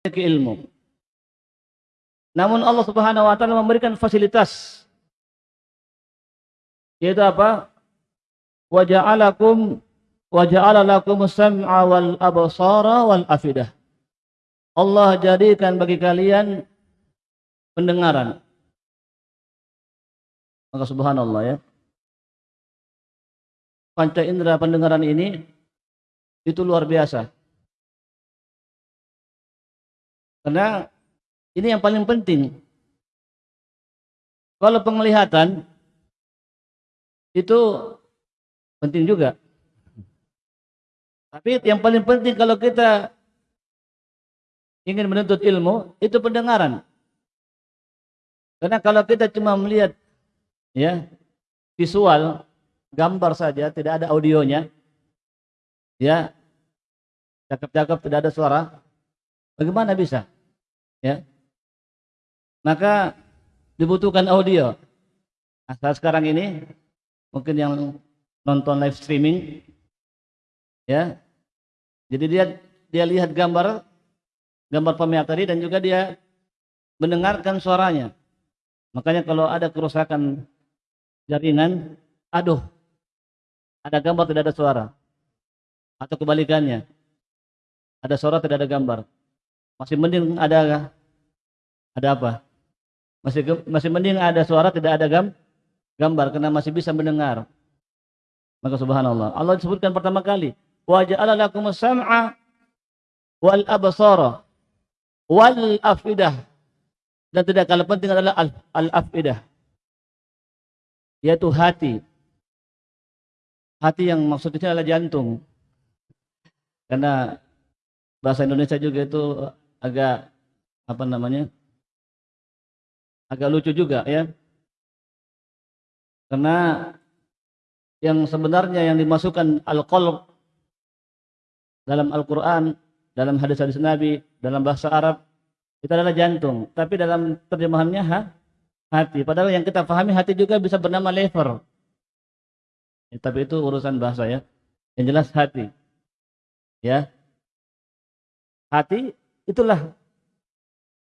memiliki ilmu. Namun Allah Subhanahu wa taala memberikan fasilitas yaitu apa? Wa ja'alakum wa ja'ala lakum sam'a wal absara wal afidah. Allah jadikan bagi kalian pendengaran. Maka subhanallah ya. Panca indera pendengaran ini itu luar biasa. Karena ini yang paling penting. Kalau penglihatan itu penting juga. Tapi yang paling penting kalau kita ingin menuntut ilmu itu pendengaran. Karena kalau kita cuma melihat ya visual gambar saja tidak ada audionya ya cakep-cakep tidak ada suara bagaimana bisa? Ya. Maka dibutuhkan audio. Nah, saat sekarang ini mungkin yang nonton live streaming ya. Jadi dia dia lihat gambar gambar pemiak tadi dan juga dia mendengarkan suaranya. Makanya kalau ada kerusakan jaringan aduh ada gambar tidak ada suara. Atau kebalikannya ada suara tidak ada gambar masih mending ada ada apa? Masih masih mending ada suara tidak ada gam, gambar karena masih bisa mendengar. Maka subhanallah. Allah disebutkan pertama kali wa ja'ala lakum sam'a wal absara wal afidah. Dan tidak kalah penting adalah al, al afidah yaitu hati. Hati yang maksudnya adalah jantung. Karena bahasa Indonesia juga itu agak apa namanya? agak lucu juga ya. Karena yang sebenarnya yang dimasukkan al-qalb dalam Al-Qur'an, dalam hadis-hadis Nabi, dalam bahasa Arab itu adalah jantung, tapi dalam terjemahannya ha, hati. Padahal yang kita pahami hati juga bisa bernama lever. Ya, tapi itu urusan bahasa ya. Yang jelas hati. Ya. Hati itulah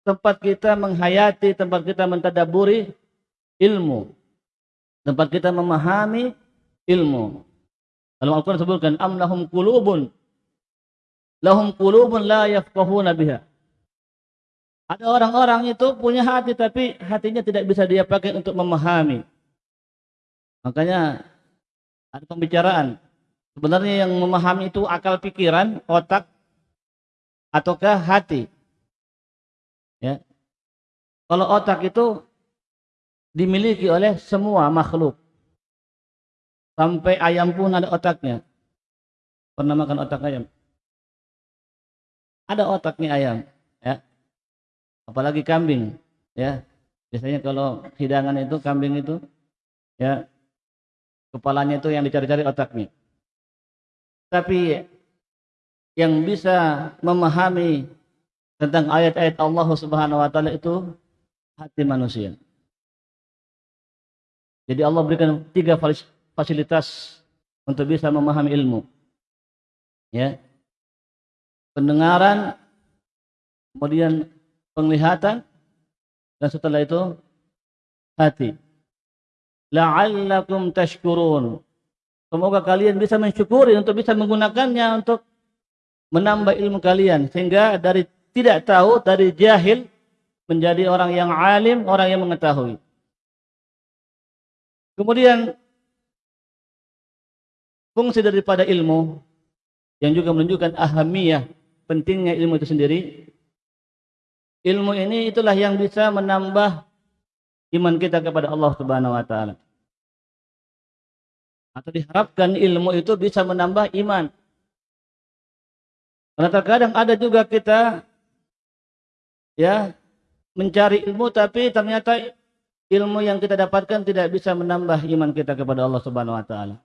tempat kita menghayati, tempat kita mentadaburi ilmu. Tempat kita memahami ilmu. Dalam Al-Quran sebutkan, am lahum kulubun. Lahum kulubun la yafqahuna biha. Ada orang-orang itu punya hati tapi hatinya tidak bisa dia pakai untuk memahami. Makanya ada pembicaraan. Sebenarnya yang memahami itu akal pikiran, otak, ataukah hati. Ya. Kalau otak itu dimiliki oleh semua makhluk. Sampai ayam pun ada otaknya. Pernah makan otak ayam? Ada otaknya ayam, ya. Apalagi kambing, ya. Biasanya kalau hidangan itu kambing itu ya Kepalanya itu yang dicari-cari otaknya. Tapi yang bisa memahami tentang ayat-ayat Allah Subhanahu wa taala itu hati manusia. Jadi Allah berikan tiga fasilitas untuk bisa memahami ilmu. Ya. Pendengaran, kemudian penglihatan dan setelah itu hati la'allakum tashkurun. Semoga kalian bisa mensyukuri untuk bisa menggunakannya untuk menambah ilmu kalian sehingga dari tidak tahu dari jahil menjadi orang yang alim, orang yang mengetahui. Kemudian fungsi daripada ilmu yang juga menunjukkan ahamiyah pentingnya ilmu itu sendiri. Ilmu ini itulah yang bisa menambah iman kita kepada Allah Subhanahu wa taala. Atau diharapkan ilmu itu bisa menambah iman. Karena terkadang ada juga kita ya mencari ilmu tapi ternyata ilmu yang kita dapatkan tidak bisa menambah iman kita kepada Allah Subhanahu wa taala.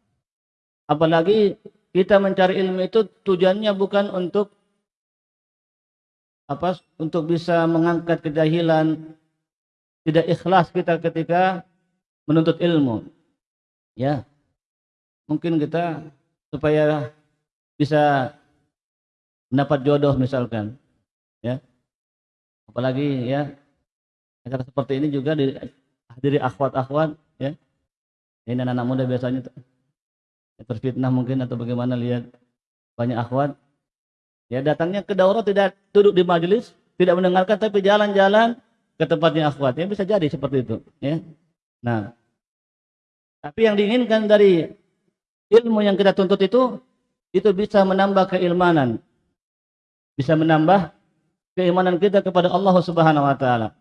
Apalagi kita mencari ilmu itu tujuannya bukan untuk apa untuk bisa mengangkat kejahilan tidak ikhlas kita ketika menuntut ilmu. Ya. Mungkin kita supaya bisa mendapat jodoh misalkan. Ya. apalagi ya acara seperti ini juga dihadiri akhwat-akhwat ya ini anak-anak muda biasanya terfitnah mungkin atau bagaimana lihat banyak akhwat ya datangnya ke daurah tidak duduk di majelis tidak mendengarkan tapi jalan-jalan ke tempatnya akhwat ya bisa jadi seperti itu ya nah tapi yang diinginkan dari ilmu yang kita tuntut itu itu bisa menambah keimanan bisa menambah keimanan kita kepada Allah Subhanahu wa taala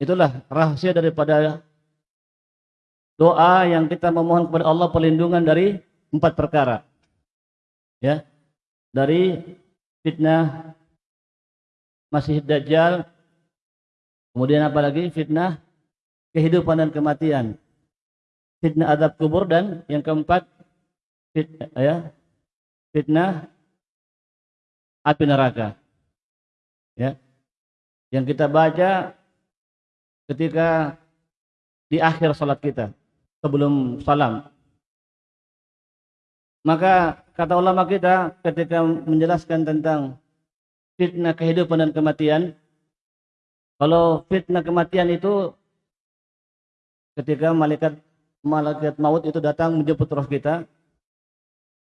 itulah rahasia daripada doa yang kita memohon kepada Allah perlindungan dari empat perkara. Ya. Dari fitnah Masih Dajjal, kemudian apa lagi? Fitnah kehidupan dan kematian. Fitnah adab kubur dan yang keempat fitnah, ya, fitnah api neraka. Ya. Yang kita baca ketika di akhir salat kita sebelum salam. Maka kata ulama kita ketika menjelaskan tentang fitnah kehidupan dan kematian, kalau fitnah kematian itu ketika malaikat malaikat maut itu datang menjemput roh kita,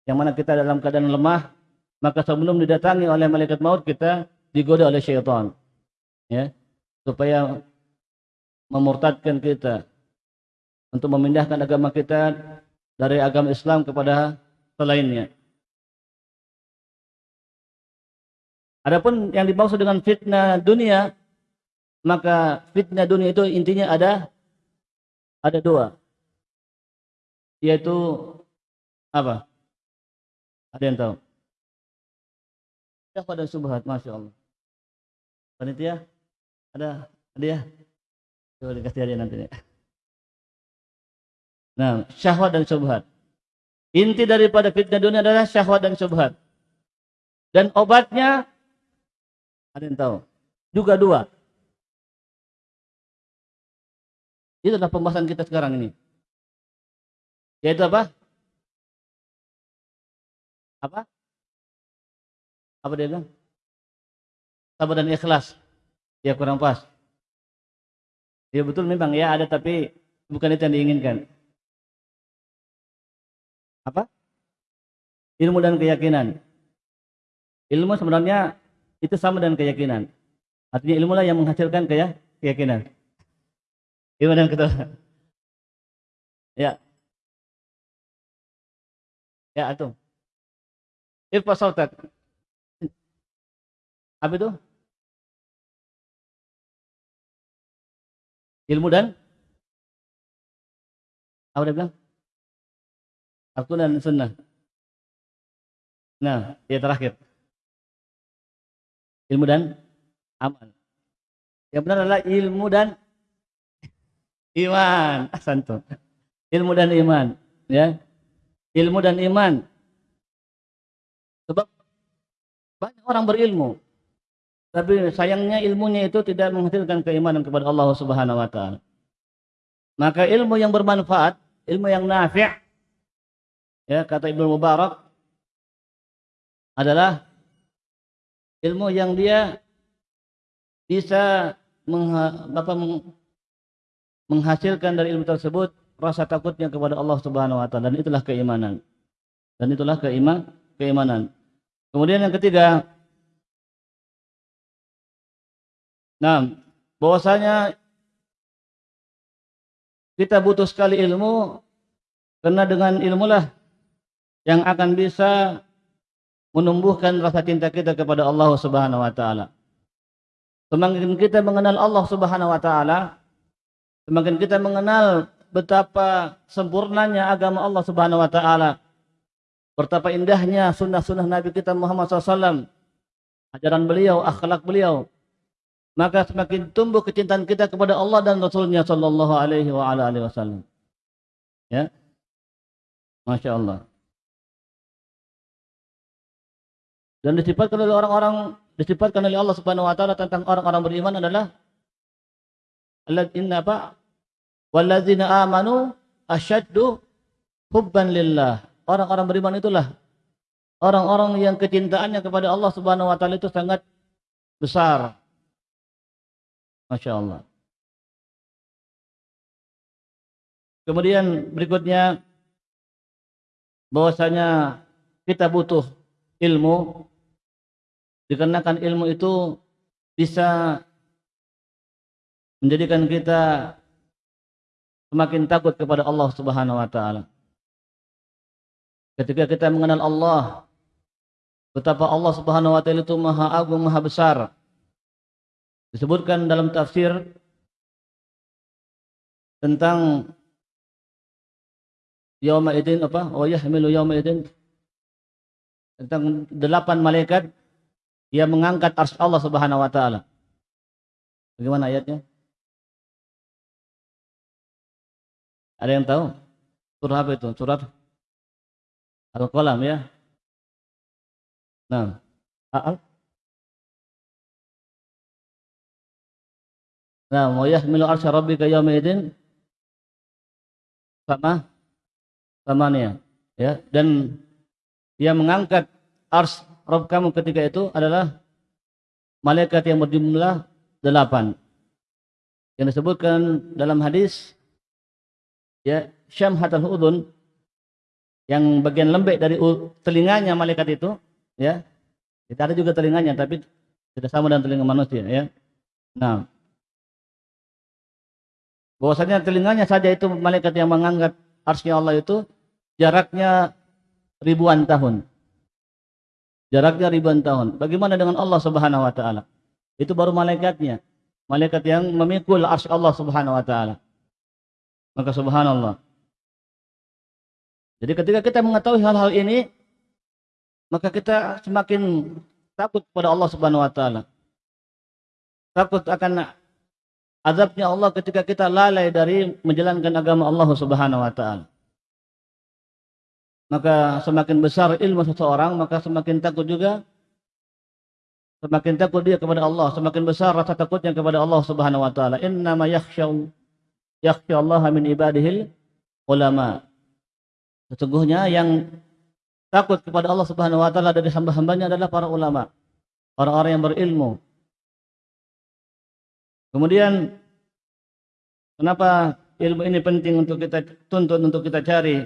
yang mana kita dalam keadaan lemah, maka sebelum didatangi oleh malaikat maut kita digoda oleh syaitan, ya, supaya memurtadkan kita, untuk memindahkan agama kita dari agama Islam kepada selainnya. Adapun yang dimaksud dengan fitnah dunia, maka fitnah dunia itu intinya ada ada dua. Yaitu apa? Ada yang tahu? Siapa dan subhat, Masya Allah. Panitia? Ada? Ada ya? Coba dikasih hadiah nanti. Ya. Nah, syahwat dan syubhat. Inti daripada fitnah dunia adalah syahwat dan syubhat. Dan obatnya ada yang tahu? Juga dua. Itu adalah pembahasan kita sekarang ini. Yaitu apa? Apa? Apa dia bilang? Sabar dan ikhlas. Ya kurang pas. Ya betul memang ya ada tapi bukan itu yang diinginkan. Apa? Ilmu dan keyakinan. Ilmu sebenarnya itu sama dengan keyakinan. Artinya ilmu lah yang menghasilkan kaya, keyakinan. Ilmu dan ketahuan. Ya. Ya, itu. Irfa sautak. Apa itu? Ilmu dan apa dia bilang? Aku dan sunnah. Nah, ya terakhir. Ilmu dan amal. Yang benar adalah ilmu dan iman. Santo. Ilmu dan iman. Ya. Ilmu dan iman. Sebab banyak orang berilmu. Tapi sayangnya ilmunya itu tidak menghasilkan keimanan kepada Allah Subhanahu wa taala. Maka ilmu yang bermanfaat, ilmu yang nafi' ya kata Ibnu Mubarak adalah ilmu yang dia bisa menghasilkan dari ilmu tersebut rasa takutnya kepada Allah Subhanahu wa taala dan itulah keimanan. Dan itulah keiman keimanan. Kemudian yang ketiga Nah, bahwasanya kita butuh sekali ilmu karena dengan ilmulah yang akan bisa menumbuhkan rasa cinta kita kepada Allah Subhanahu wa taala. Semakin kita mengenal Allah Subhanahu wa taala, semakin kita mengenal betapa sempurnanya agama Allah Subhanahu wa taala. Betapa indahnya sunnah-sunnah Nabi kita Muhammad SAW. Ajaran beliau, akhlak beliau. Maka semakin tumbuh kecintaan kita kepada Allah dan Rasulnya Sallallahu Alaihi Wasallam. Ya, Masya Allah. Dan disifatkan oleh orang-orang disifatkan oleh Allah Subhanahu wa taala tentang orang-orang beriman adalah alladzina apa? Walladzina amanu asyaddu hubban lillah. Orang-orang beriman itulah orang-orang yang kecintaannya kepada Allah Subhanahu wa taala itu sangat besar. Masya Allah. Kemudian berikutnya bahwasanya kita butuh ilmu dikarenakan ilmu itu bisa menjadikan kita semakin takut kepada Allah Subhanahu wa taala. Ketika kita mengenal Allah, betapa Allah Subhanahu wa taala itu maha agung, maha besar. Disebutkan dalam tafsir tentang yauma idin apa? Wa yahmilu yauma idin tentang delapan malaikat yang mengangkat arsy Allah Subhanahu wa taala. Bagaimana ayatnya? Ada yang tahu? Surah apa itu? Surat Al-Qalam ya. Nah, Al Nah, wa yahmilu arsy rabbika yawma idin sama. Samanya ya dan dia mengangkat ars Rabb kamu ketika itu adalah malaikat yang berjumlah delapan. Yang disebutkan dalam hadis ya syamhatul udun yang bagian lembek dari telinganya malaikat itu ya. Kita ada juga telinganya tapi tidak sama dengan telinga manusia ya. Nah bahwasanya telinganya saja itu malaikat yang mengangkat arsnya Allah itu jaraknya ribuan tahun. Jaraknya ribuan tahun. Bagaimana dengan Allah subhanahu wa ta'ala? Itu baru malaikatnya. Malaikat yang memikul arsy Allah subhanahu wa ta'ala. Maka subhanallah. Jadi ketika kita mengetahui hal-hal ini, maka kita semakin takut kepada Allah Subhanahu wa taala. Takut akan azabnya Allah ketika kita lalai dari menjalankan agama Allah Subhanahu wa taala. Maka semakin besar ilmu seseorang, maka semakin takut juga semakin takut dia kepada Allah, semakin besar rasa takutnya kepada Allah Subhanahu wa taala. Innama yakhsha Allah min ibadihil ulama. Sesungguhnya yang takut kepada Allah Subhanahu wa taala dari hamba-hambanya adalah para ulama, orang-orang yang berilmu. Kemudian kenapa ilmu ini penting untuk kita tuntut untuk kita cari?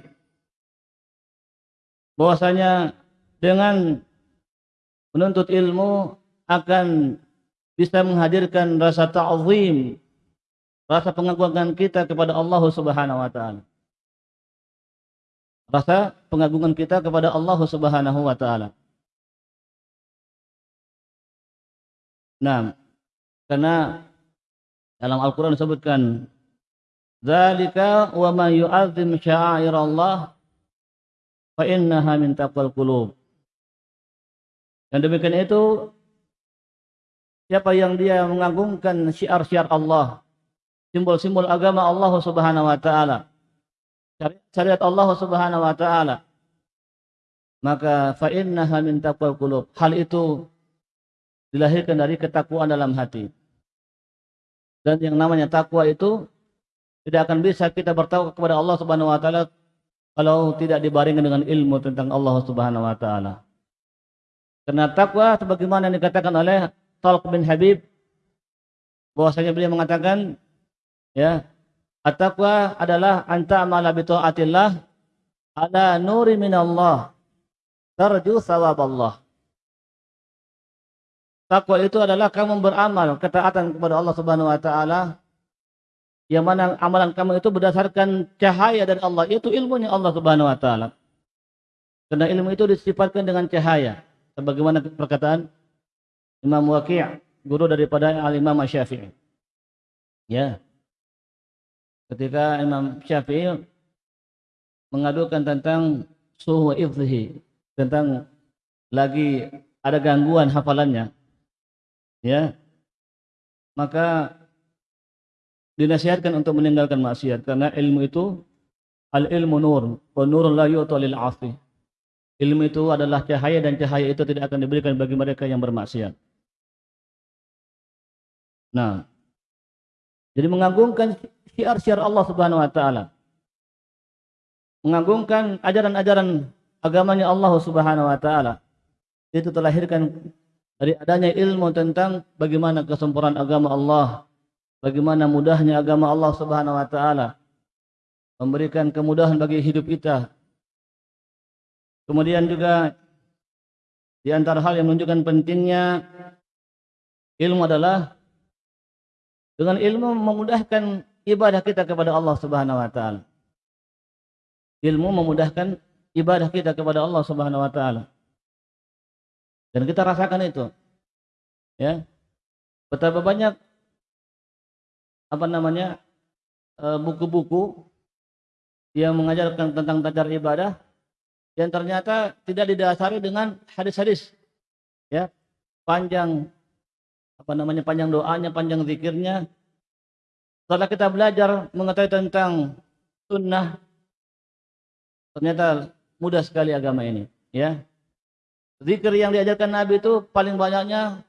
Bahwasanya dengan menuntut ilmu akan bisa menghadirkan rasa ta'zim, rasa pengagungan kita kepada Allah Subhanahu wa taala rasa pengagungan kita kepada Allah Subhanahu wa taala. Nah, karena dalam Al-Qur'an disebutkan Zalika wa man yu'azzim sya'airallah fa innaha min taqwal qulub. Dan demikian itu siapa yang dia mengagungkan syiar-syiar Allah, simbol-simbol agama Allah Subhanahu wa taala, syariat Allah Subhanahu wa taala maka fa innaha min taqwal qulub hal itu dilahirkan dari ketakwaan dalam hati dan yang namanya takwa itu tidak akan bisa kita bertakwa kepada Allah Subhanahu wa taala kalau tidak dibarengi dengan ilmu tentang Allah Subhanahu wa taala karena takwa sebagaimana yang dikatakan oleh Talq bin Habib bahwasanya beliau mengatakan ya At-taqwa adalah anta amala bi taatillah ala nuri minallah tarju Allah. Takwa itu adalah kamu beramal ketaatan kepada Allah Subhanahu wa taala yang mana amalan kamu itu berdasarkan cahaya dari Allah itu ilmunya Allah Subhanahu wa taala. Karena ilmu itu disifatkan dengan cahaya sebagaimana perkataan Imam Waqi' guru daripada Al-Imam Syafi'i. Ya ketika Imam Syafi'i mengadukan tentang suhu ifzihi tentang lagi ada gangguan hafalannya ya maka dinasihatkan untuk meninggalkan maksiat karena ilmu itu al ilmu nur wa nurun la yu'ta lil asi ilmu itu adalah cahaya dan cahaya itu tidak akan diberikan bagi mereka yang bermaksiat nah jadi mengagungkan syiar-syiar Allah Subhanahu wa taala. Mengagungkan ajaran-ajaran agamanya Allah Subhanahu wa taala. Itu terlahirkan dari adanya ilmu tentang bagaimana kesempurnaan agama Allah, bagaimana mudahnya agama Allah Subhanahu wa taala memberikan kemudahan bagi hidup kita. Kemudian juga di antara hal yang menunjukkan pentingnya ilmu adalah dengan ilmu memudahkan ibadah kita kepada Allah Subhanahu wa taala. Ilmu memudahkan ibadah kita kepada Allah Subhanahu wa taala. Dan kita rasakan itu. Ya. Betapa banyak apa namanya eh, buku-buku yang mengajarkan tentang tajar ibadah yang ternyata tidak didasari dengan hadis-hadis. Ya. Panjang apa namanya panjang doanya, panjang zikirnya. Setelah kita belajar mengetahui tentang sunnah ternyata mudah sekali agama ini, ya. Zikir yang diajarkan Nabi itu paling banyaknya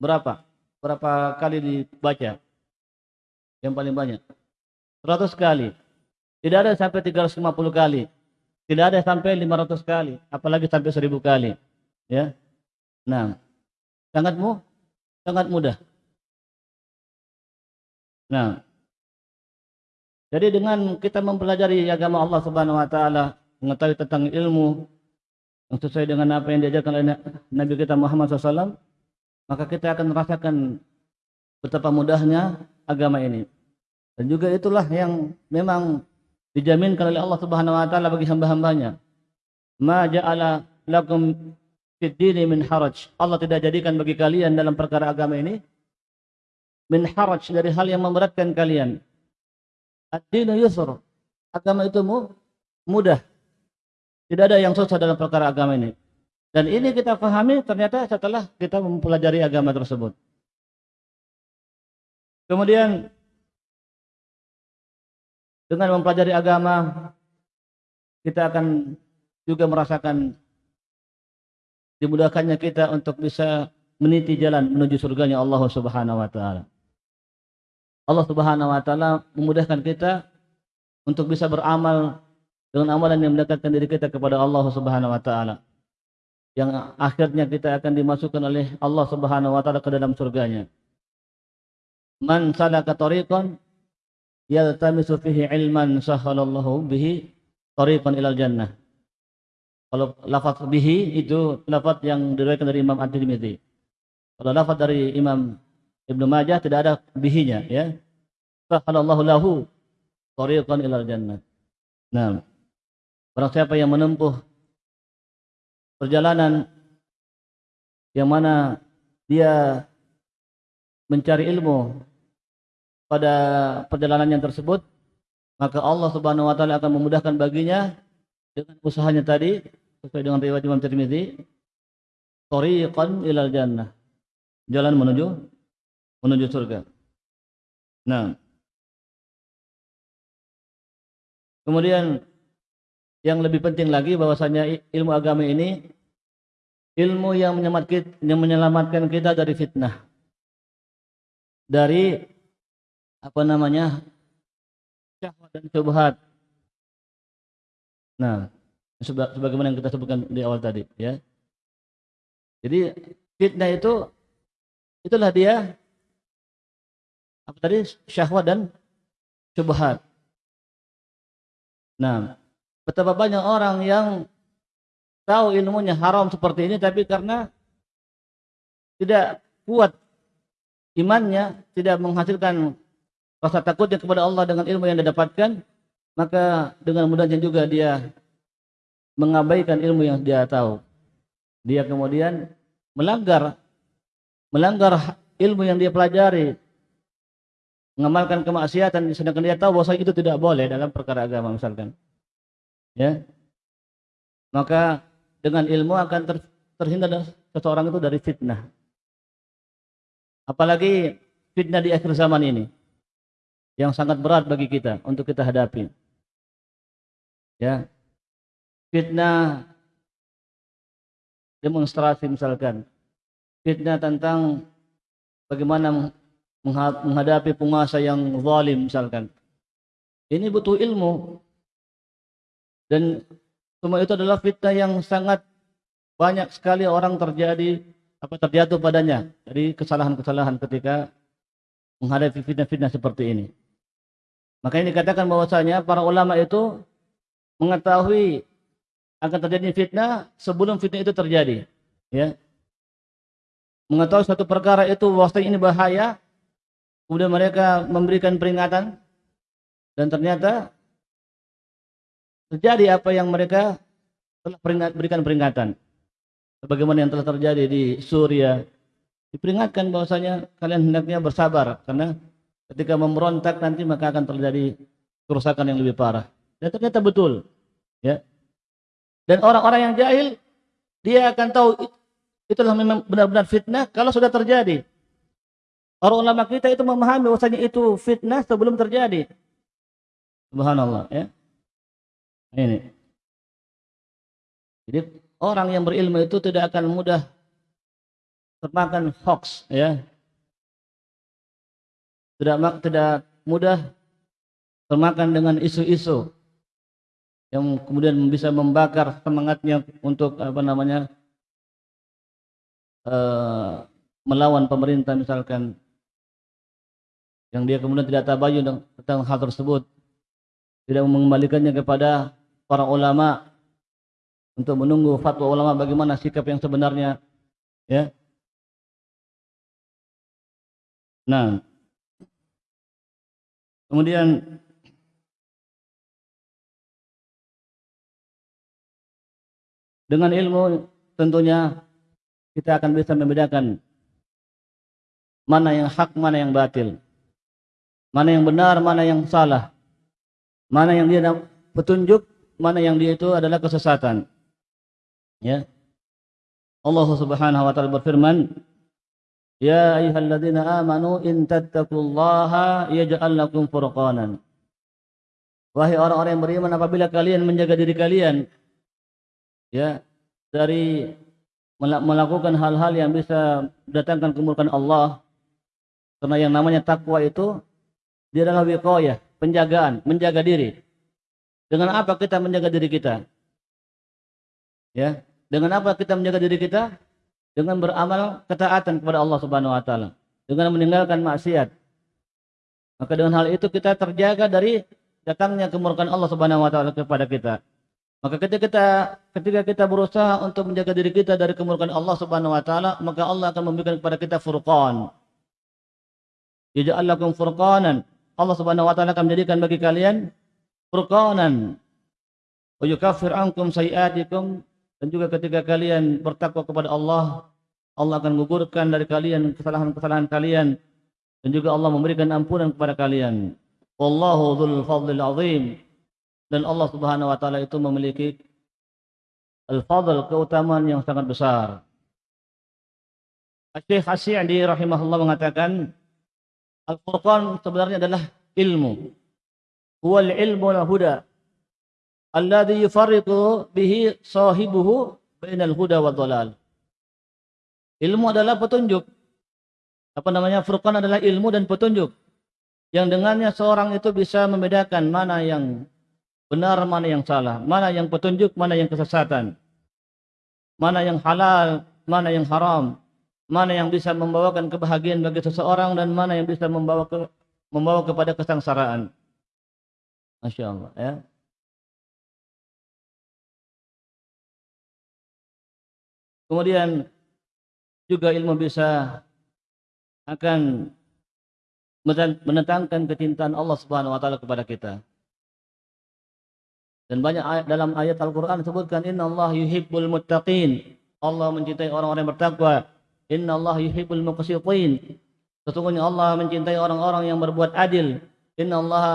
berapa? Berapa kali dibaca? Yang paling banyak. 100 kali. Tidak ada sampai 350 kali. Tidak ada sampai 500 kali. Apalagi sampai 1000 kali. Ya. Nah. Sangat mu, sangat mudah. Nah. Jadi dengan kita mempelajari agama Allah Subhanahu wa taala, mengetahui tentang ilmu, yang sesuai dengan apa yang diajarkan oleh Nabi kita Muhammad SAW, maka kita akan merasakan betapa mudahnya agama ini. Dan juga itulah yang memang dijaminkan oleh Allah Subhanahu wa taala bagi hamba-hambanya. Ma ja'ala lakum fid dini min haraj. Allah tidak jadikan bagi kalian dalam perkara agama ini min haraj dari hal yang memberatkan kalian. Ad-dinu yusr. Agama itu mudah. Tidak ada yang susah dalam perkara agama ini. Dan ini kita pahami ternyata setelah kita mempelajari agama tersebut. Kemudian dengan mempelajari agama kita akan juga merasakan dimudahkannya kita untuk bisa meniti jalan menuju surganya Allah Subhanahu wa taala. Allah Subhanahu wa taala memudahkan kita untuk bisa beramal dengan amalan yang mendekatkan diri kita kepada Allah Subhanahu wa taala. Yang akhirnya kita akan dimasukkan oleh Allah Subhanahu wa taala ke dalam surganya. Man salaka tariqan yaltamisu fihi ilman sahalallahu bihi tariqan ilal jannah. Kalau lafaz bihi itu lafaz yang diriwayatkan dari Imam At-Tirmidzi. Kalau lafaz dari Imam Ibnu Majah tidak ada bihinya ya. Sahalallahu lahu tariqan ilal jannah. Nah, Barang siapa yang menempuh perjalanan yang mana dia mencari ilmu pada perjalanan yang tersebut, maka Allah Subhanahu wa taala akan memudahkan baginya dengan usahanya tadi sesuai dengan riwayat Imam Tirmizi, tariqan ilal jannah. Jalan menuju menuju surga. Nah. Kemudian yang lebih penting lagi bahwasanya ilmu agama ini ilmu yang menyelamatkan kita dari fitnah. Dari apa namanya? syahwat dan syubhat. Nah, sebagaimana yang kita sebutkan di awal tadi, ya. Jadi fitnah itu itulah dia apa tadi syahwat dan syubhat. Nah, Betapa banyak orang yang tahu ilmunya haram seperti ini tapi karena tidak kuat imannya, tidak menghasilkan rasa takutnya kepada Allah dengan ilmu yang dia dapatkan, maka dengan mudahnya juga dia mengabaikan ilmu yang dia tahu. Dia kemudian melanggar melanggar ilmu yang dia pelajari, mengamalkan kemaksiatan sedangkan dia tahu bahwa itu tidak boleh dalam perkara agama misalkan. Ya. Maka dengan ilmu akan ter, terhindar seseorang itu dari fitnah. Apalagi fitnah di akhir zaman ini yang sangat berat bagi kita untuk kita hadapi. Ya. Fitnah demonstrasi misalkan. Fitnah tentang bagaimana menghadapi penguasa yang zalim misalkan. Ini butuh ilmu. Dan semua itu adalah fitnah yang sangat banyak sekali orang terjadi apa terjatuh padanya. Dari kesalahan-kesalahan ketika menghadapi fitnah-fitnah seperti ini. Makanya dikatakan bahwasanya para ulama itu mengetahui akan terjadi fitnah sebelum fitnah itu terjadi. Ya. Mengetahui satu perkara itu bahwasanya ini bahaya, kemudian mereka memberikan peringatan dan ternyata terjadi apa yang mereka telah peringat, berikan peringatan. Sebagaimana yang telah terjadi di Suria, diperingatkan bahwasanya kalian hendaknya bersabar karena ketika memberontak nanti maka akan terjadi kerusakan yang lebih parah. Dan ternyata betul. Ya. Dan orang-orang yang jahil dia akan tahu itulah memang benar-benar fitnah kalau sudah terjadi. Orang ulama kita itu memahami bahwasanya itu fitnah sebelum terjadi. Subhanallah ya. Ini. Jadi orang yang berilmu itu tidak akan mudah termakan hoax ya. Tidak tidak mudah termakan dengan isu-isu yang kemudian bisa membakar semangatnya untuk apa namanya uh, melawan pemerintah misalkan yang dia kemudian tidak tabayun tentang hal tersebut. Tidak mengembalikannya kepada para ulama untuk menunggu fatwa ulama bagaimana sikap yang sebenarnya ya. Nah kemudian dengan ilmu tentunya kita akan bisa membedakan mana yang hak, mana yang batil. Mana yang benar, mana yang salah. Mana yang dia petunjuk, mana yang dia itu adalah kesesatan. Ya. Allah Subhanahu wa taala berfirman, "Ya ayyuhalladzina amanu in tattaqullaha yaj'al lakum furqanan." Wahai orang-orang yang beriman apabila kalian menjaga diri kalian ya dari melakukan hal-hal yang bisa mendatangkan kemurkaan Allah karena yang namanya takwa itu dia adalah wiqayah, penjagaan, menjaga diri. Dengan apa kita menjaga diri kita? Ya, dengan apa kita menjaga diri kita? Dengan beramal ketaatan kepada Allah Subhanahu wa taala, dengan meninggalkan maksiat. Maka dengan hal itu kita terjaga dari datangnya kemurkaan Allah Subhanahu wa taala kepada kita. Maka ketika kita ketika kita berusaha untuk menjaga diri kita dari kemurkaan Allah Subhanahu wa taala, maka Allah akan memberikan kepada kita furqan. Yaj'al lakum furqanan. Allah Subhanahu wa taala akan menjadikan bagi kalian furqanan. Wa yukaffir ankum sayiatikum dan juga ketika kalian bertakwa kepada Allah, Allah akan menggugurkan dari kalian kesalahan-kesalahan kalian dan juga Allah memberikan ampunan kepada kalian. Wallahu dzul fadlil azim dan Allah Subhanahu wa taala itu memiliki al-fadl keutamaan yang sangat besar. Syekh Asy'adi rahimahullah mengatakan Al-Furqan sebenarnya adalah ilmu. Huwal ilmu la huda alladhi yufarriqu bihi sahibuhu bainal huda wa dhalal. Ilmu adalah petunjuk. Apa namanya? Furqan adalah ilmu dan petunjuk. Yang dengannya seorang itu bisa membedakan mana yang benar mana yang salah, mana yang petunjuk, mana yang kesesatan, mana yang halal, mana yang haram, mana yang bisa membawakan kebahagiaan bagi seseorang dan mana yang bisa membawa ke, membawa kepada kesengsaraan. Masya Allah ya. Kemudian juga ilmu bisa akan menentangkan kecintaan Allah Subhanahu wa taala kepada kita. Dan banyak ayat dalam ayat Al-Quran disebutkan Inna Allah yuhibbul muttaqin. Allah mencintai orang-orang yang bertakwa. Inna Allah yuhibbul muqsitin. Sesungguhnya Allah mencintai orang-orang yang berbuat adil. Inna Allah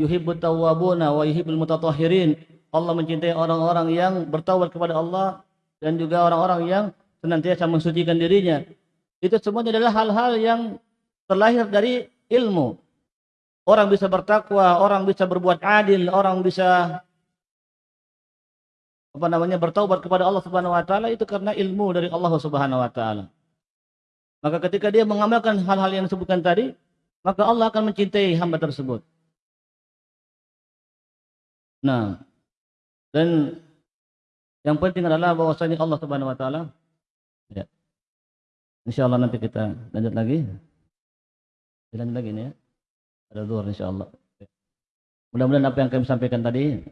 yuhibbut tawwabuna wa yuhibbul mutatahhirin. Allah mencintai orang-orang yang bertawab kepada Allah dan juga orang-orang yang senantiasa mensucikan dirinya. Itu semuanya adalah hal-hal yang terlahir dari ilmu. Orang bisa bertakwa, orang bisa berbuat adil, orang bisa apa namanya bertaubat kepada Allah Subhanahu wa taala itu karena ilmu dari Allah Subhanahu wa taala. Maka ketika dia mengamalkan hal-hal yang disebutkan tadi, maka Allah akan mencintai hamba tersebut. Nah, dan yang penting adalah bahwasanya Allah Subhanahu wa taala ya, Insya Allah nanti kita lanjut lagi. Lanjut lagi ini ya. Ada insya Allah. Mudah-mudahan apa yang kami sampaikan tadi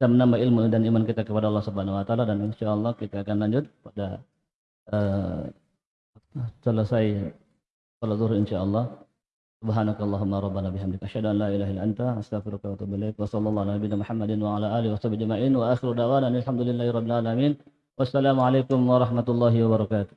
bisa menambah ilmu dan iman kita kepada Allah Subhanahu Wa Taala dan insya Allah kita akan lanjut pada uh, selesai salat zuhur insya سبحانك اللهم ربنا بحمدك أشهد أن لا إله إلا أنت أستغفرك وأتوب إليك وصلى الله على نبينا محمد وعلى آله وصحبه أجمعين وآخر دعوانا الحمد لله رب العالمين والسلام عليكم ورحمة الله وبركاته